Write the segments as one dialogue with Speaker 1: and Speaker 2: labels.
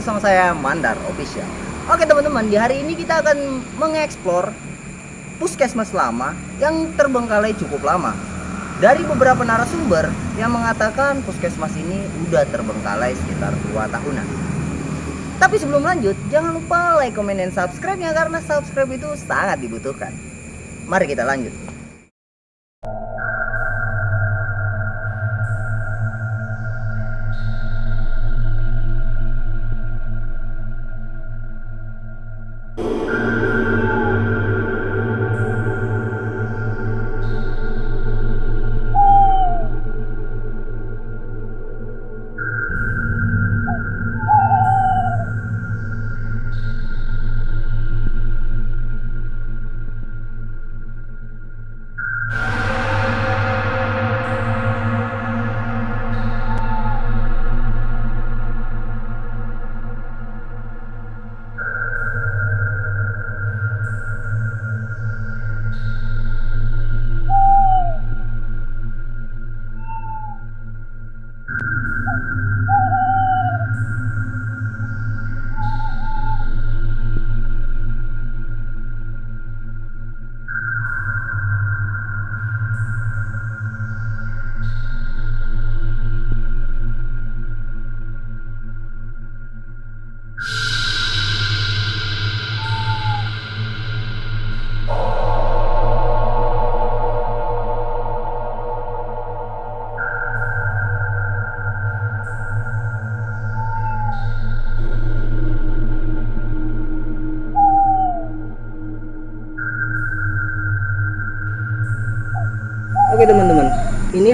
Speaker 1: bersama saya Mandar Official. Oke teman-teman di hari ini kita akan mengeksplor Puskesmas lama yang terbengkalai cukup lama. Dari beberapa narasumber yang mengatakan puskesmas ini udah terbengkalai sekitar 2 tahunan. Tapi sebelum lanjut jangan lupa like, komen, dan subscribe ya Karena subscribe itu sangat dibutuhkan. Mari kita lanjut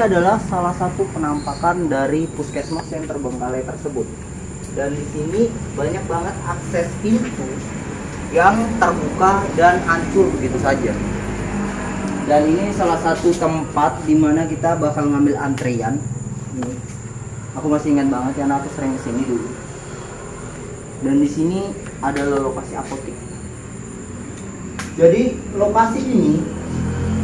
Speaker 1: adalah salah satu penampakan dari puskesmas yang terbengkalai tersebut. Dan di sini banyak banget akses pintu yang terbuka dan hancur begitu saja. Dan ini salah satu tempat di mana kita bakal ngambil antrian. Aku masih ingat banget karena aku sering ke sini dulu. Dan di sini adalah lokasi apotek. Jadi lokasi ini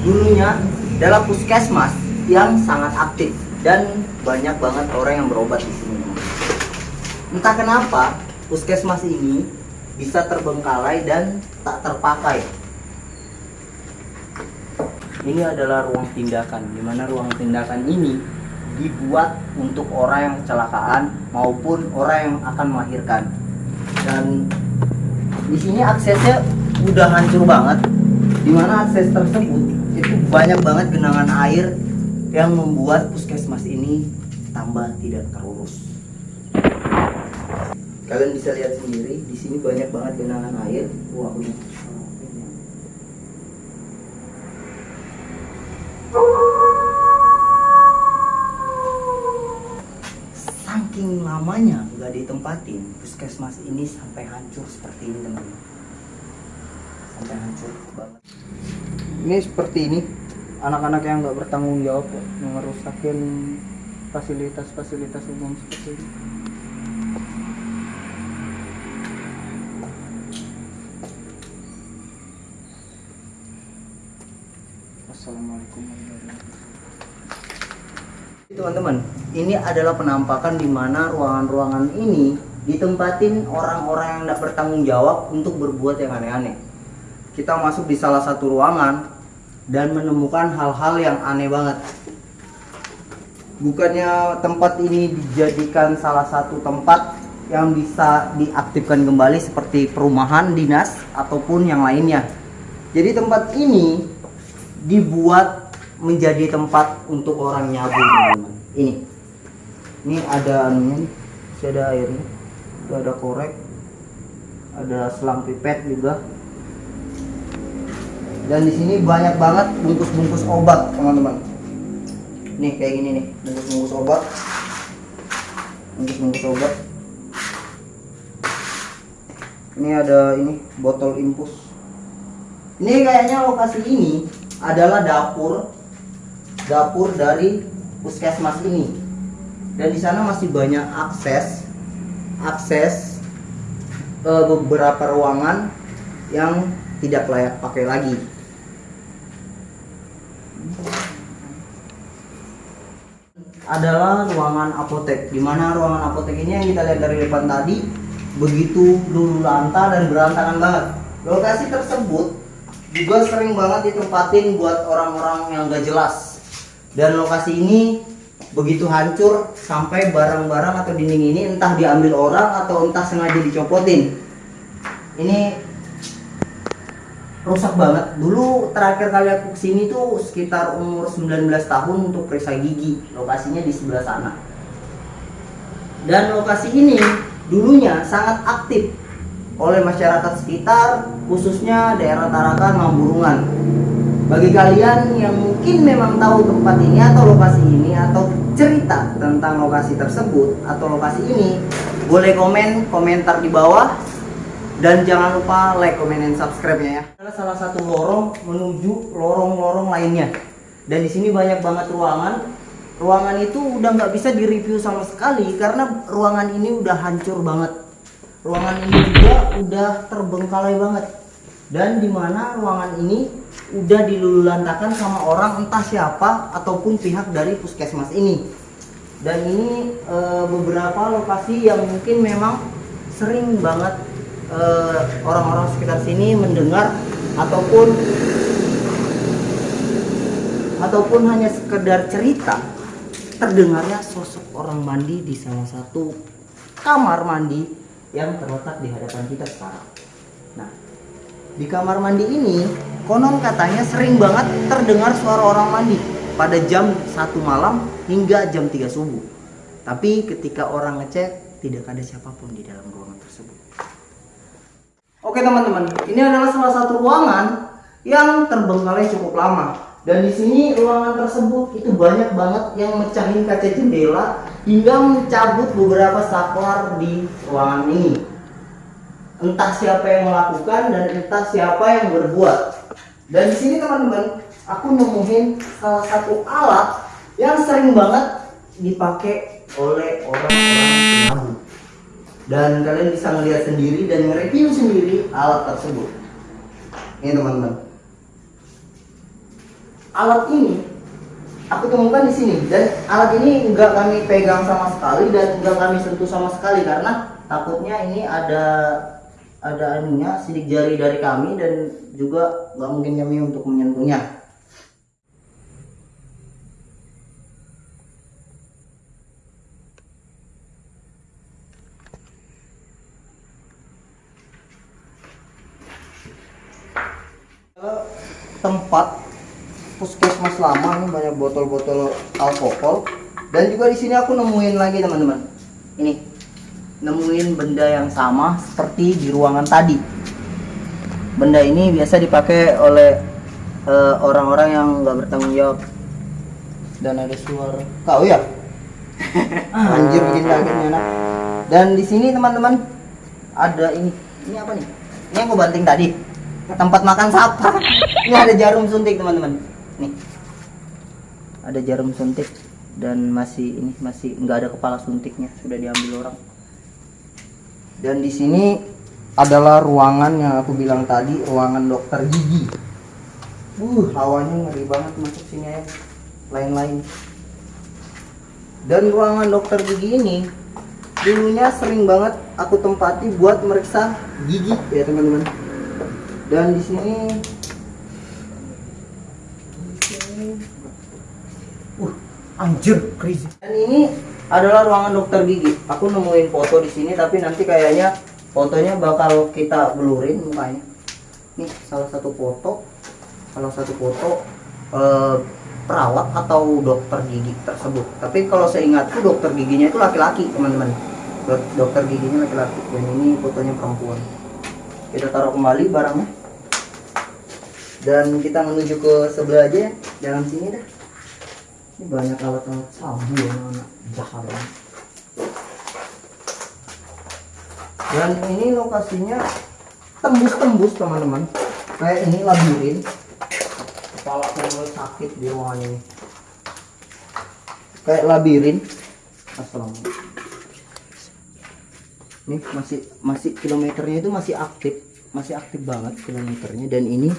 Speaker 1: dulunya adalah puskesmas yang sangat aktif dan banyak banget orang yang berobat di sini. Entah kenapa puskesmas ini bisa terbengkalai dan tak terpakai. Ini adalah ruang tindakan, di mana ruang tindakan ini dibuat untuk orang yang kecelakaan maupun orang yang akan melahirkan. Dan di sini aksesnya udah hancur banget, di mana akses tersebut itu banyak banget genangan air yang membuat puskesmas ini tambah tidak terurus. Kalian bisa lihat sendiri di sini banyak banget genangan air. Wah, ini. Saking lamanya nggak ditempatin, puskesmas ini sampai hancur seperti ini teman-teman. Sampai hancur banget ini seperti ini anak-anak yang nggak bertanggung jawab kok, ngerusakin fasilitas-fasilitas umum seperti ini Assalamualaikum warahmatullahi wabarakatuh. Teman-teman ini adalah penampakan di mana ruangan-ruangan ini ditempatin orang-orang yang tidak bertanggung jawab untuk berbuat yang aneh-aneh. Kita masuk di salah satu ruangan dan menemukan hal-hal yang aneh banget. Bukannya tempat ini dijadikan salah satu tempat yang bisa diaktifkan kembali seperti perumahan dinas ataupun yang lainnya. Jadi tempat ini dibuat menjadi tempat untuk orang nyabu. Ini. Ini ada anunya, masih ada airnya. Itu ada korek. Ada selang pipet juga dan di sini banyak banget bungkus-bungkus obat teman-teman. Nih kayak gini nih bungkus-bungkus obat. Bungkus-bungkus obat. Ini ada ini botol infus. Ini kayaknya lokasi ini adalah dapur dapur dari puskesmas ini. Dan di sana masih banyak akses akses uh, beberapa ruangan yang tidak layak pakai lagi adalah ruangan apotek. Di mana ruangan apotek ini yang kita lihat dari depan tadi begitu lulu lanta dan berantakan banget. Lokasi tersebut juga sering banget ditempatin buat orang-orang yang gak jelas. Dan lokasi ini begitu hancur sampai barang-barang atau dinding ini entah diambil orang atau entah sengaja dicopotin. Ini rusak banget. Dulu terakhir kali aku ke sini tuh sekitar umur 19 tahun untuk periksa gigi. Lokasinya di sebelah sana. Dan lokasi ini dulunya sangat aktif oleh masyarakat sekitar, khususnya daerah Tarakan, Mamburungan. Bagi kalian yang mungkin memang tahu tempat ini atau lokasi ini atau cerita tentang lokasi tersebut atau lokasi ini, boleh komen komentar di bawah dan jangan lupa like, comment, dan subscribe-nya ya. Adalah salah satu lorong menuju lorong-lorong lainnya. Dan di sini banyak banget ruangan. Ruangan itu udah nggak bisa direview sama sekali karena ruangan ini udah hancur banget. Ruangan ini juga udah terbengkalai banget. Dan di mana ruangan ini udah dilululantakan sama orang entah siapa ataupun pihak dari puskesmas ini. Dan ini e, beberapa lokasi yang mungkin memang sering banget eh, orang-orang sekitar sini mendengar ataupun ataupun hanya sekedar cerita terdengarnya sosok orang mandi di salah satu kamar mandi yang terletak di hadapan kita sekarang. Nah, di kamar mandi ini konon katanya sering banget terdengar suara orang mandi pada jam satu malam hingga jam 3 subuh. Tapi ketika orang ngecek tidak ada siapa pun di dalam ruangan. Oke teman-teman, ini adalah salah satu ruangan yang terbengkalai cukup lama. Dan di sini ruangan tersebut itu banyak banget yang mecahin kaca jendela hingga mencabut beberapa saklar di ruangan ini. Entah siapa yang melakukan dan entah siapa yang berbuat. Dan di sini teman-teman, aku nemuin salah satu alat yang sering banget dipakai oleh orang-orang penabung dan kalian bisa melihat sendiri dan nge-review sendiri alat tersebut. Ini teman-teman. Alat ini aku temukan di sini. Dan alat ini enggak kami pegang sama sekali dan enggak kami sentuh sama sekali karena takutnya ini ada ada anunya sidik jari dari kami dan juga nggak mungkin kami untuk menyentuhnya tempat puskesmas lama ini banyak botol-botol alkohol. Dan juga di sini aku nemuin lagi teman-teman. Ini nemuin benda yang sama seperti di ruangan tadi. Benda ini biasa dipakai oleh eh, orang-orang uh, yang nggak bertanggung jawab. Dan ada suara kau ya? Anjir bikin kaget anak. Dan di sini teman-teman ada ini. Ini apa nih? Ini aku banting tadi tempat makan sampah ini ada jarum suntik teman-teman. Nih. Ada jarum suntik dan masih ini masih nggak ada kepala suntiknya sudah diambil orang. Dan di sini adalah ruangan yang aku bilang tadi ruangan dokter gigi. Uh hawanya ngeri banget masuk sini ya lain-lain. Dan ruangan dokter gigi ini dulunya sering banget aku tempati buat meriksa gigi ya teman-teman dan di sini uh anjir crazy. dan ini adalah ruangan dokter gigi. Aku nemuin foto di sini tapi nanti kayaknya fotonya bakal kita blurin mukanya. Nih salah satu foto salah satu foto eh, perawat atau dokter gigi tersebut. Tapi kalau saya ingatku dokter giginya itu laki-laki teman-teman. Dokter giginya laki-laki. Dan ini fotonya perempuan kita taruh kembali barangnya. Dan kita menuju ke sebelah aja ya. Jangan sini dah. Ini banyak alat-alat sabu yang anak jahat dan ini lokasinya tembus-tembus teman-teman. Kayak ini labirin. Kepala saya sakit di ruangan ini. Kayak labirin. Assalamualaikum ini masih masih kilometernya itu masih aktif. Masih aktif banget kilometernya. Dan ini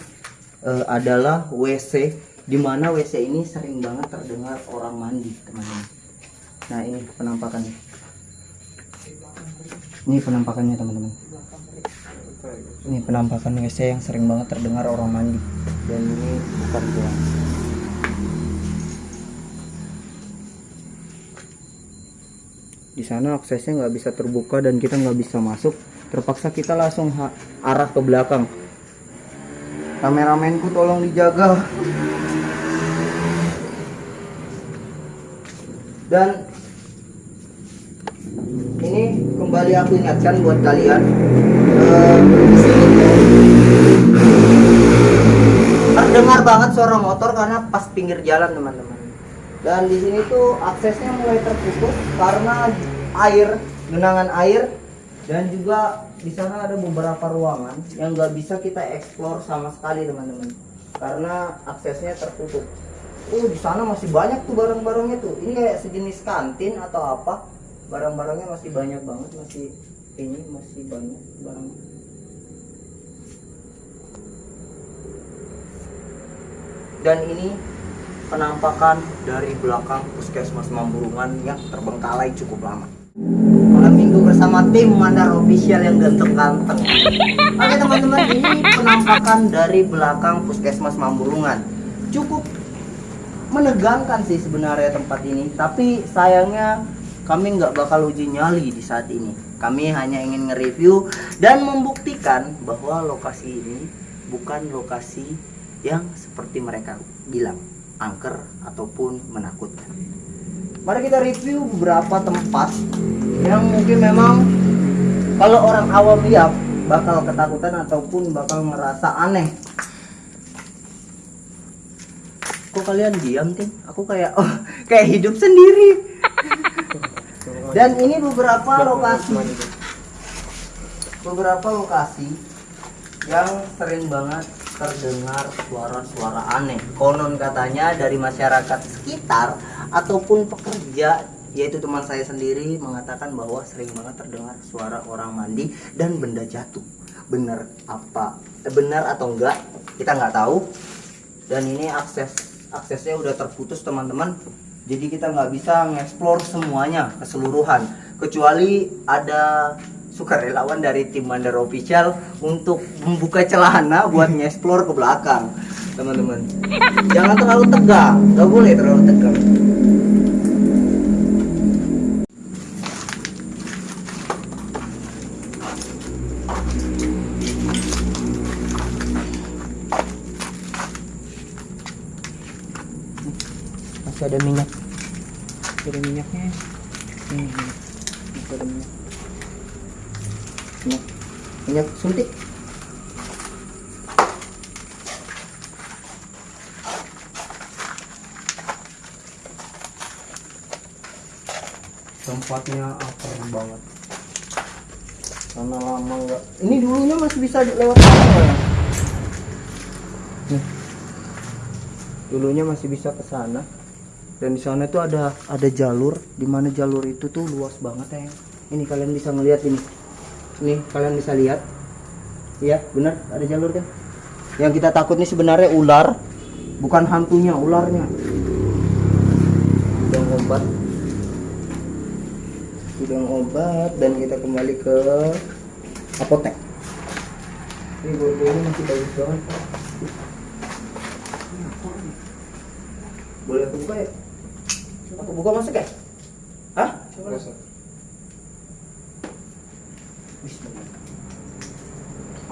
Speaker 1: uh, adalah WC di mana WC ini sering banget terdengar orang mandi teman-teman. Nah ini penampakannya. Ini penampakannya teman-teman. Ini penampakan WC yang sering banget terdengar orang mandi. Dan ini bukan ruang di sana aksesnya nggak bisa terbuka dan kita nggak bisa masuk. Terpaksa kita langsung arah ke belakang. Kameramenku tolong dijaga. Dan ini kembali aku ingatkan buat kalian. Eh, terdengar banget suara motor karena pas pinggir jalan teman-teman dan di sini tuh aksesnya mulai terputus karena air genangan air. Dan juga di sana ada beberapa ruangan yang nggak bisa kita eksplor sama sekali teman-teman. Karena aksesnya tertutup uh di sana masih banyak tuh barang-barangnya tuh. Ini kayak sejenis kantin atau apa. Barang-barangnya masih banyak banget masih ini masih banyak barang. Dan ini penampakan dari belakang puskesmas Mamburungan yang terbengkalai cukup lama. Malam minggu bersama tim Mandar Official yang ganteng-ganteng oke teman-teman ini penampakan dari belakang puskesmas Mamburungan. Cukup menegangkan sih sebenarnya tempat ini tapi sayangnya kami nggak bakal uji nyali di saat ini. Kami hanya ingin nge-review dan membuktikan bahwa lokasi ini bukan lokasi yang seperti mereka bilang angker ataupun menakutkan. Mari kita review beberapa tempat yang mungkin memang kalau orang awam lihat bakal ketakutan ataupun bakal merasa aneh. Kok kalian diam tim aku kayak oh kayak hidup sendiri. Dan ini beberapa lokasi. beberapa lokasi yang sering banget terdengar suara-suara aneh. Konon katanya dari masyarakat sekitar ataupun pekerja yaitu teman saya sendiri mengatakan bahwa sering banget terdengar suara orang mandi dan benda jatuh. Benar apa eh, benar atau enggak kita nggak tahu. Dan ini akses aksesnya udah terputus teman-teman. Jadi kita nggak bisa ngeksplor semuanya keseluruhan. Kecuali ada sukarelawan dari tim Mandar Official untuk membuka celana buat ngeksplor ke belakang teman-teman. Jangan terlalu tegang nggak boleh terlalu tegang. Masih ada minyak. Masih ada minyaknya. Ini. Masih ada minyak minyak minyak suntik. Tempatnya akar banget? Karena lama nggak ini dulunya masih bisa lewat sana ya? Nih. Dulunya masih bisa ke sana. Dan di sana itu ada ada jalur. Di mana jalur itu tuh luas banget ya. Ini kalian bisa ngelihat ini ini kalian bisa lihat. Iya benar ada jalur kan? Yang kita takut nih sebenarnya ular bukan hantunya ularnya. Udang obat. Udang obat dan kita kembali ke apotek. Ini borgonya masih bagus banget boleh aku buka ya? Aku buka masuk ya? Hah? Bismillah.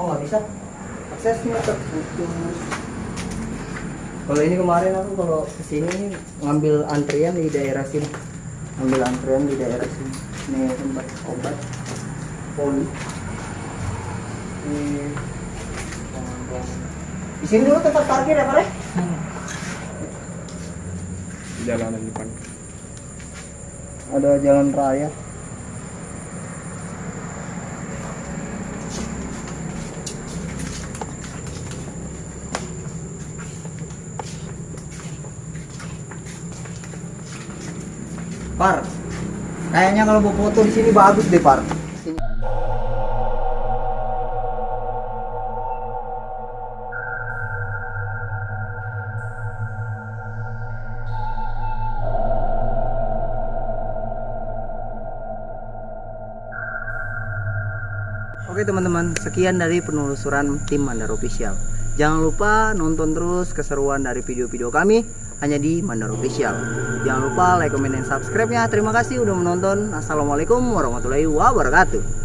Speaker 1: Oh nggak bisa? Aksesnya terputus. Kalau ini kemarin aku kalau ke sini ngambil antrian di daerah sini. Ngambil antrian di daerah sini. Ini tempat obat. Poli. Ini di sini dulu tempat parkir ya pak
Speaker 2: di jalanan depan.
Speaker 1: Ada jalan raya Kayaknya kalau mau foto di sini bagus deh, Pak. Oke teman-teman, sekian dari penelusuran tim Mandar Official. Jangan lupa nonton terus keseruan dari video-video kami hanya di Mandar Official. Jangan lupa like, comment, dan subscribe-nya. Terima kasih udah menonton. Assalamualaikum warahmatullahi wabarakatuh.